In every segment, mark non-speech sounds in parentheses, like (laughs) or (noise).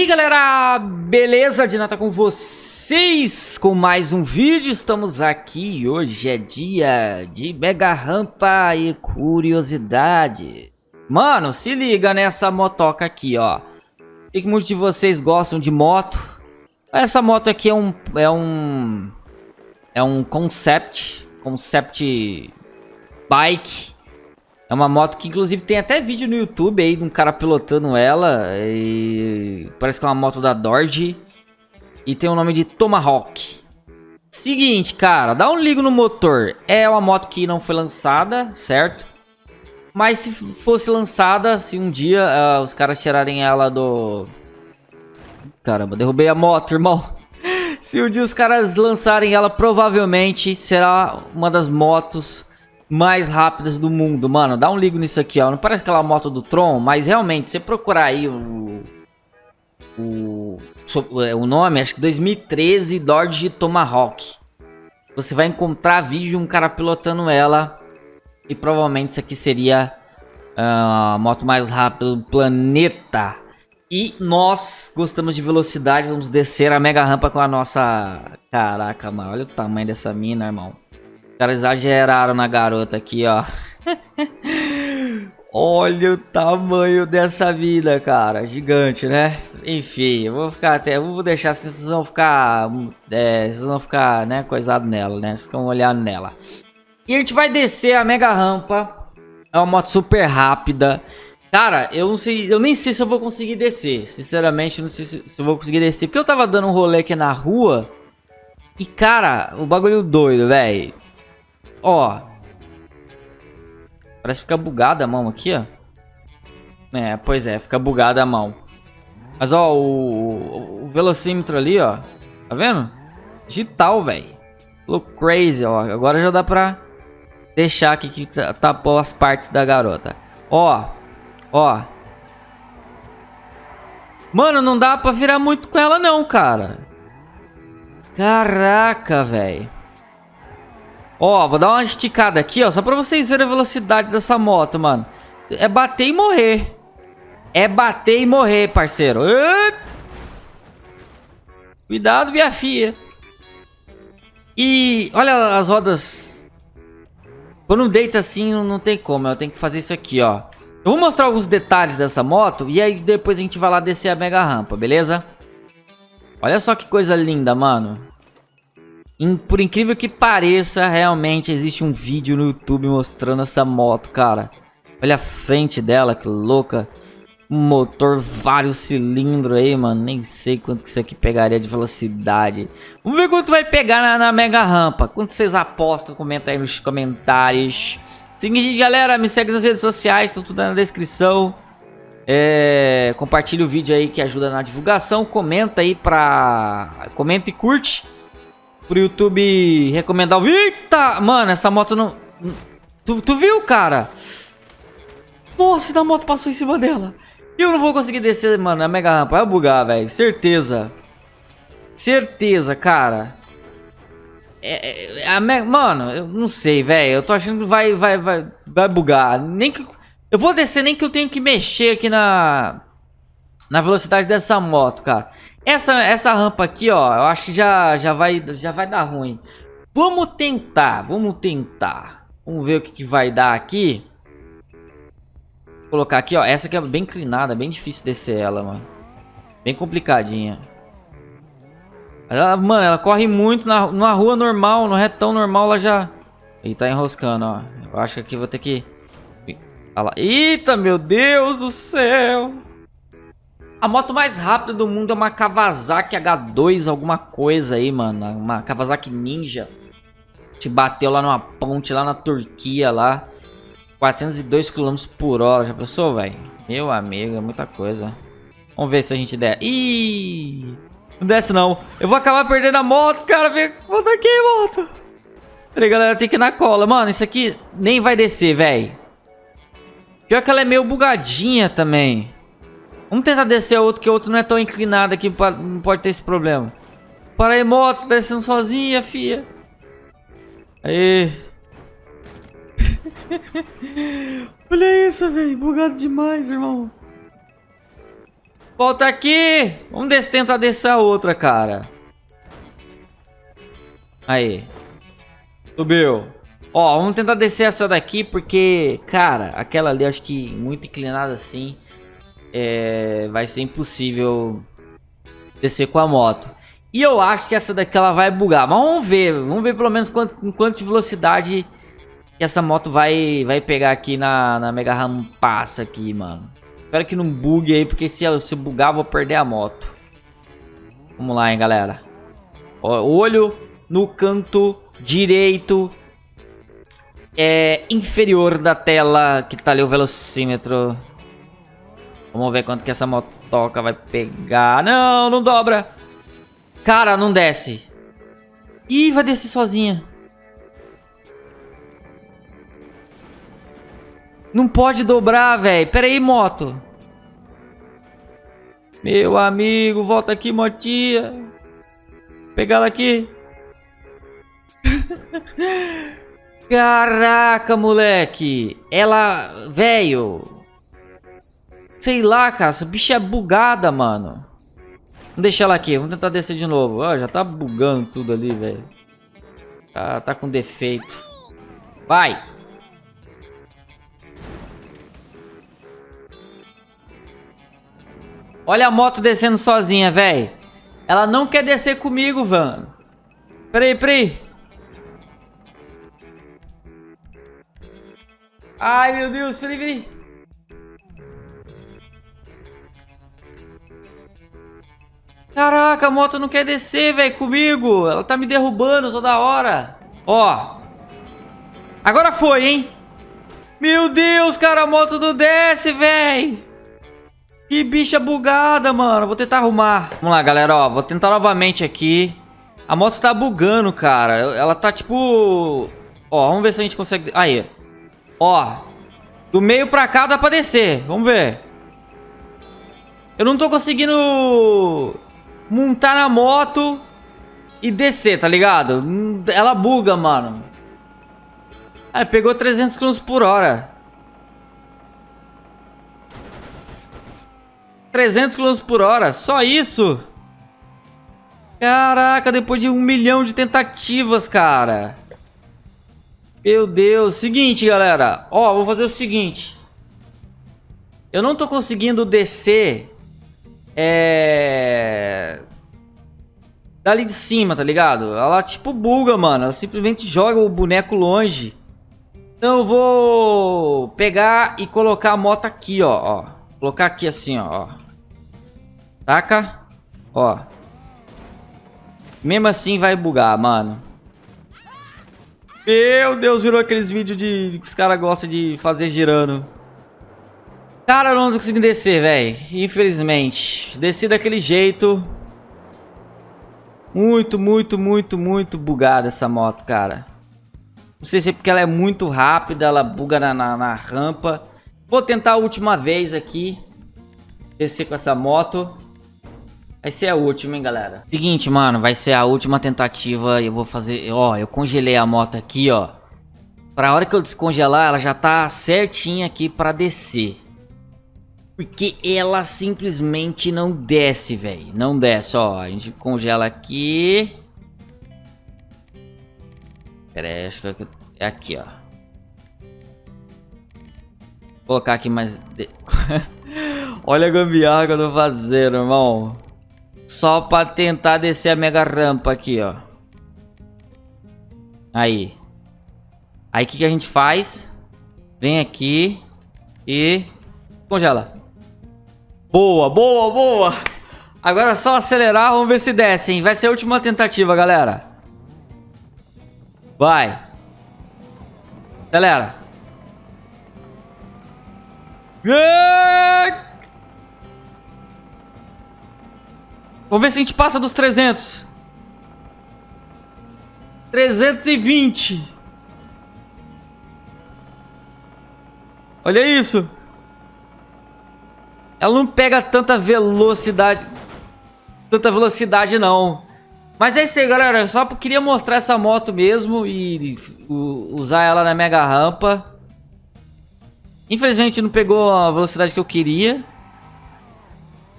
E galera, beleza? Dinata com vocês com mais um vídeo, estamos aqui, hoje é dia de mega rampa e curiosidade. Mano, se liga nessa motoca aqui, ó. Sei que muitos de vocês gostam de moto? Essa moto aqui é um, é um, é um concept, concept bike é uma moto que inclusive tem até vídeo no YouTube aí de um cara pilotando ela. E parece que é uma moto da Dodge. E tem o nome de Tomahawk. Seguinte, cara, dá um ligo no motor. É uma moto que não foi lançada, certo? Mas se fosse lançada, se um dia uh, os caras tirarem ela do... Caramba, derrubei a moto, irmão. (laughs) se um dia os caras lançarem ela, provavelmente será uma das motos mais rápidas do mundo. Mano, dá um ligo nisso aqui, ó. Não parece aquela moto do Tron, mas realmente, se você procurar aí o... O, é, o nome, acho que 2013 Dodge Tomahawk. Você vai encontrar vídeo de um cara pilotando ela. E provavelmente isso aqui seria ah, a moto mais rápida do planeta. E nós gostamos de velocidade, vamos descer a mega rampa com a nossa... Caraca, mano, olha o tamanho dessa mina, irmão caras exageraram na garota aqui, ó. (laughs) Olha o tamanho dessa vida, cara. Gigante, né? Enfim, eu vou ficar até. Eu vou deixar assim, vocês vão ficar. É, vocês vão ficar, né, coisado nela, né? Vocês vão olhando nela. E a gente vai descer a mega rampa. É uma moto super rápida. Cara, eu não sei. Eu nem sei se eu vou conseguir descer. Sinceramente, não sei se, se eu vou conseguir descer. Porque eu tava dando um rolê aqui na rua. E, cara, o bagulho doido, velho. Ó. Parece ficar bugada a mão aqui, ó. É, pois é, fica bugada a mão. Mas, ó, o, o velocímetro ali, ó. Tá vendo? Digital, velho. Look crazy, ó. Agora já dá pra deixar aqui que tapou as partes da garota. Ó. Ó. Mano, não dá pra virar muito com ela não, cara. Caraca, velho. Ó, vou dar uma esticada aqui, ó, só pra vocês verem a velocidade dessa moto, mano. É bater e morrer. É bater e morrer, parceiro. Cuidado, minha filha. E olha as rodas. Quando deita assim, não tem como. Eu tenho que fazer isso aqui, ó. Eu vou mostrar alguns detalhes dessa moto e aí depois a gente vai lá descer a mega rampa, beleza? Olha só que coisa linda, mano por incrível que pareça, realmente existe um vídeo no YouTube mostrando essa moto, cara. Olha a frente dela, que louca. Motor vários cilindros aí, mano. Nem sei quanto que isso aqui pegaria de velocidade. Vamos ver quanto vai pegar na, na mega rampa. Quanto vocês apostam? Comenta aí nos comentários. Seguinte, galera, me segue nas redes sociais, tá tudo na descrição. É, compartilha o vídeo aí que ajuda na divulgação. Comenta aí pra... Comenta e curte pro YouTube recomendar o... Eita! Mano, essa moto não... Tu, tu viu, cara? Nossa, a moto passou em cima dela. Eu não vou conseguir descer, mano, a mega rampa. Vai bugar, velho. Certeza. Certeza, cara. É, é. Mano, eu não sei, velho. Eu tô achando que vai, vai, vai, vai bugar. Nem que... Eu vou descer nem que eu tenho que mexer aqui na... Na velocidade dessa moto, cara. Essa, essa rampa aqui, ó, eu acho que já, já, vai, já vai dar ruim. Vamos tentar, vamos tentar. Vamos ver o que, que vai dar aqui. Vou colocar aqui, ó. Essa aqui é bem inclinada, bem difícil descer ela, mano. Bem complicadinha. Ela, mano, ela corre muito na, numa rua normal, no retão normal, ela já... Ele tá enroscando, ó. Eu acho que aqui vou ter que... Eita, meu Deus do céu! A moto mais rápida do mundo é uma Kawasaki H2 alguma coisa aí, mano. Uma Kawasaki Ninja. Te bateu lá numa ponte lá na Turquia lá. 402 km por hora. Já pensou, velho? Meu amigo, é muita coisa. Vamos ver se a gente der. Ih! Não desce não. Eu vou acabar perdendo a moto, cara. Vem, volta aqui, moto. Peraí, galera, tem que ir na cola. Mano, isso aqui nem vai descer, velho. Pior que ela é meio bugadinha também. Vamos tentar descer outro, que o outro não é tão inclinado aqui, não pode ter esse problema. Para aí, moto, descendo sozinha, fia. Aí. (laughs) Olha isso, velho. Bugado demais, irmão. Volta aqui! Vamos des tentar descer a outra, cara. Aí. Subiu. Ó, vamos tentar descer essa daqui, porque, cara, aquela ali, acho que muito inclinada assim, é, vai ser impossível descer com a moto. E eu acho que essa daqui ela vai bugar, mas vamos ver, vamos ver pelo menos quanto, quanto de velocidade que essa moto vai, vai pegar aqui na, na Mega Ram passa aqui, mano. Espero que não bugue aí, porque se, se bugar eu vou perder a moto. Vamos lá, hein, galera. Ó, olho no canto direito é, inferior da tela que tá ali o velocímetro. Vamos ver quanto que essa motoca vai pegar. Não, não dobra. Cara, não desce. Ih, vai descer sozinha. Não pode dobrar, velho. Pera aí, moto. Meu amigo, volta aqui, motinha. Pegar ela aqui. (laughs) Caraca, moleque. Ela... Velho. Sei lá, cara. Essa bicha é bugada, mano. Vamos deixar ela aqui. Vamos tentar descer de novo. Ó, já tá bugando tudo ali, velho. Tá, tá com defeito. Vai. Olha a moto descendo sozinha, velho. Ela não quer descer comigo, mano. Peraí, peraí. Ai, meu Deus, peraí, peraí. Caraca, a moto não quer descer, velho, comigo. Ela tá me derrubando toda hora. Ó. Agora foi, hein? Meu Deus, cara, a moto não desce, velho. Que bicha bugada, mano. Vou tentar arrumar. Vamos lá, galera, ó. Vou tentar novamente aqui. A moto tá bugando, cara. Ela tá, tipo... Ó, vamos ver se a gente consegue... Aí. Ó. Do meio pra cá dá pra descer. Vamos ver. Eu não tô conseguindo montar na moto e descer, tá ligado? Ela buga, mano. Ah, pegou 300 km por hora. 300 km por hora, só isso? Caraca, depois de um milhão de tentativas, cara. Meu Deus. Seguinte, galera. Ó, vou fazer o seguinte. Eu não tô conseguindo descer... É... Dali de cima, tá ligado? Ela tipo buga, mano. Ela simplesmente joga o boneco longe. Então eu vou pegar e colocar a moto aqui, ó. ó. Colocar aqui assim, ó. Taca. Ó. Mesmo assim vai bugar, mano. Meu Deus, virou aqueles vídeos de, que os caras gostam de fazer girando. Cara, eu não tô conseguindo descer, velho. Infelizmente. Desci daquele jeito. Muito, muito, muito, muito bugada essa moto, cara. Não sei se é porque ela é muito rápida, ela buga na, na, na rampa. Vou tentar a última vez aqui. Descer com essa moto. Vai ser a última, hein, galera. Seguinte, mano, vai ser a última tentativa. Eu vou fazer... Ó, eu congelei a moto aqui, ó. Pra hora que eu descongelar, ela já tá certinha aqui pra descer. Porque ela simplesmente não desce, velho. Não desce, ó. A gente congela aqui. Pera aí, acho que é aqui, ó. Vou colocar aqui mais... (laughs) Olha a gambiarra que eu tô fazendo, irmão. Só pra tentar descer a mega rampa aqui, ó. Aí. Aí o que, que a gente faz? Vem aqui e congela. Boa, boa, boa. Agora é só acelerar, vamos ver se desce, hein? Vai ser a última tentativa, galera. Vai. Acelera. Vamos ver se a gente passa dos 300. 320. Olha isso. Ela não pega tanta velocidade. Tanta velocidade, não. Mas é isso aí, galera. Eu só queria mostrar essa moto mesmo e usar ela na mega rampa. Infelizmente não pegou a velocidade que eu queria.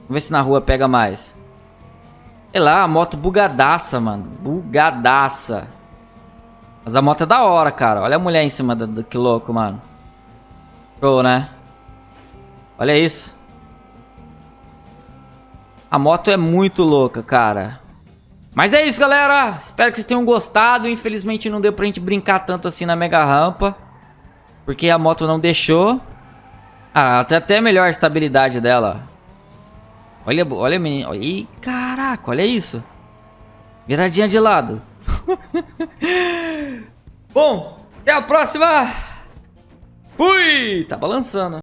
ver se na rua pega mais. Sei lá, a moto bugadaça, mano. Bugadaça. Mas a moto é da hora, cara. Olha a mulher em cima do que louco, mano. Show, né? Olha isso. A moto é muito louca, cara. Mas é isso, galera. Espero que vocês tenham gostado. Infelizmente não deu pra gente brincar tanto assim na mega rampa. Porque a moto não deixou. Ah, até melhor a estabilidade dela. Olha, olha, menino. Ih, caraca, olha isso. Viradinha de lado. (laughs) Bom, até a próxima. Fui! Tá balançando.